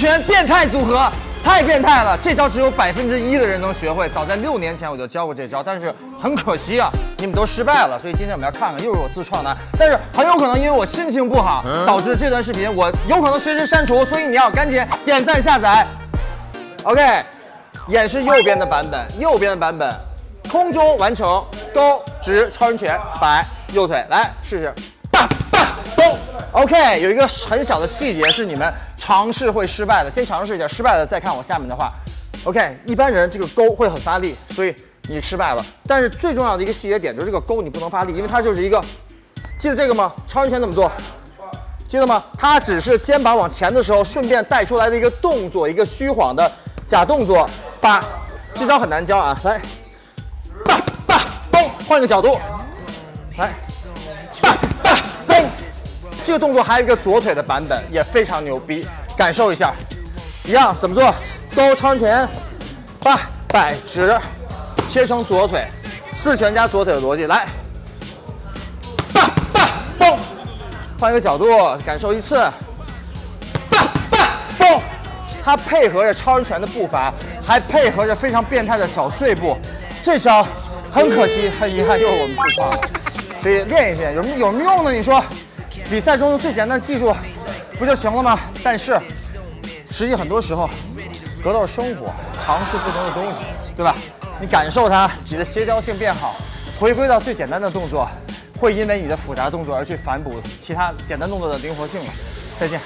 拳变态组合，太变态了！这招只有百分之一的人能学会。早在六年前我就教过这招，但是很可惜啊，你们都失败了。所以今天我们要看看，又是我自创的。但是很有可能因为我心情不好，导致这段视频我有可能随时删除，所以你要赶紧点赞下载。OK，演示右边的版本，右边的版本，空中完成勾直超人拳摆右腿，来试试。OK，有一个很小的细节是你们尝试会失败的，先尝试一下，失败了再看我下面的话。OK，一般人这个勾会很发力，所以你失败了。但是最重要的一个细节点就是这个勾你不能发力，因为它就是一个，记得这个吗？超人拳怎么做？记得吗？它只是肩膀往前的时候顺便带出来的一个动作，一个虚晃的假动作。八，这招很难教啊，来，八八嘣，换个角度，来。这个动作还有一个左腿的版本，也非常牛逼，感受一下。一样怎么做？勾超拳，八摆直，切成左腿，四拳加左腿的逻辑。来，八八嘣，换一个角度，感受一次。八八嘣，它配合着超人拳的步伐，还配合着非常变态的小碎步。这招很可惜，很遗憾，又是我们自创的。所以练一练，有什么有什么用呢？你说？比赛中的最简单的技术不就行了吗？但是实际很多时候，格斗生活，尝试不同的东西，对吧？你感受它，你的协调性变好，回归到最简单的动作，会因为你的复杂动作而去反哺其他简单动作的灵活性了。再见。